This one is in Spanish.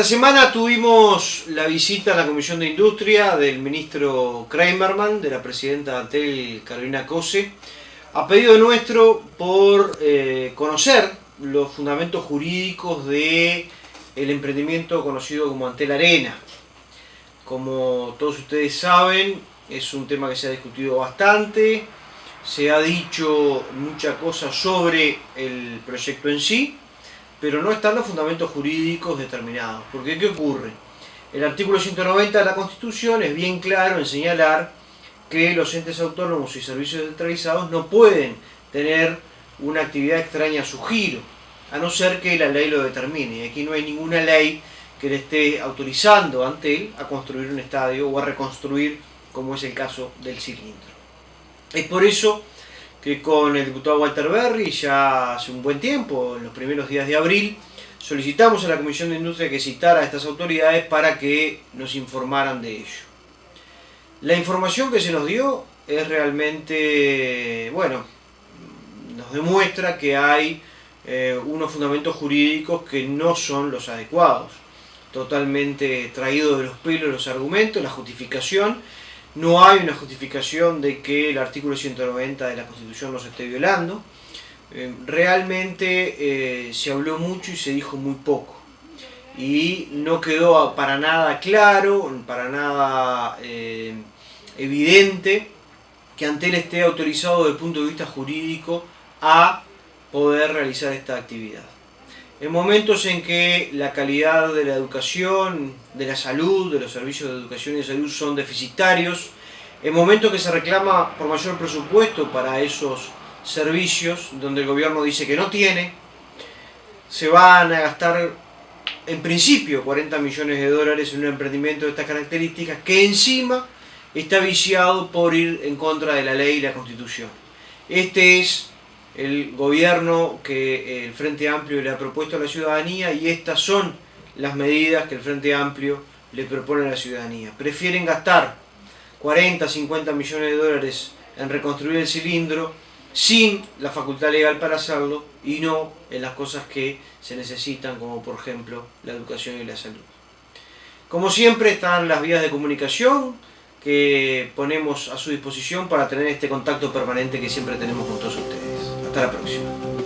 Esta semana tuvimos la visita a la Comisión de Industria del ministro Kramerman, de la presidenta de Antel, Carolina Cose, a pedido nuestro por eh, conocer los fundamentos jurídicos de el emprendimiento conocido como Antel Arena. Como todos ustedes saben, es un tema que se ha discutido bastante, se ha dicho mucha cosa sobre el proyecto en sí, pero no están los fundamentos jurídicos determinados. Porque ¿qué ocurre? El artículo 190 de la Constitución es bien claro en señalar que los entes autónomos y servicios centralizados no pueden tener una actividad extraña a su giro, a no ser que la ley lo determine. Y aquí no hay ninguna ley que le esté autorizando ante él a construir un estadio o a reconstruir, como es el caso del cilindro. Es por eso que con el diputado Walter Berry ya hace un buen tiempo, en los primeros días de abril, solicitamos a la Comisión de Industria que citara a estas autoridades para que nos informaran de ello. La información que se nos dio es realmente, bueno, nos demuestra que hay eh, unos fundamentos jurídicos que no son los adecuados. Totalmente traído de los pelos los argumentos, la justificación, no hay una justificación de que el artículo 190 de la Constitución no se esté violando. Eh, realmente eh, se habló mucho y se dijo muy poco. Y no quedó para nada claro, para nada eh, evidente que Antel esté autorizado desde el punto de vista jurídico a poder realizar esta actividad. En momentos en que la calidad de la educación, de la salud, de los servicios de educación y de salud son deficitarios, en momentos que se reclama por mayor presupuesto para esos servicios, donde el gobierno dice que no tiene, se van a gastar en principio 40 millones de dólares en un emprendimiento de estas características que encima está viciado por ir en contra de la ley y la constitución. Este es el gobierno que el Frente Amplio le ha propuesto a la ciudadanía y estas son las medidas que el Frente Amplio le propone a la ciudadanía. Prefieren gastar 40, 50 millones de dólares en reconstruir el cilindro sin la facultad legal para hacerlo y no en las cosas que se necesitan como por ejemplo la educación y la salud. Como siempre están las vías de comunicación que ponemos a su disposición para tener este contacto permanente que siempre tenemos con todos ustedes. Até a próxima.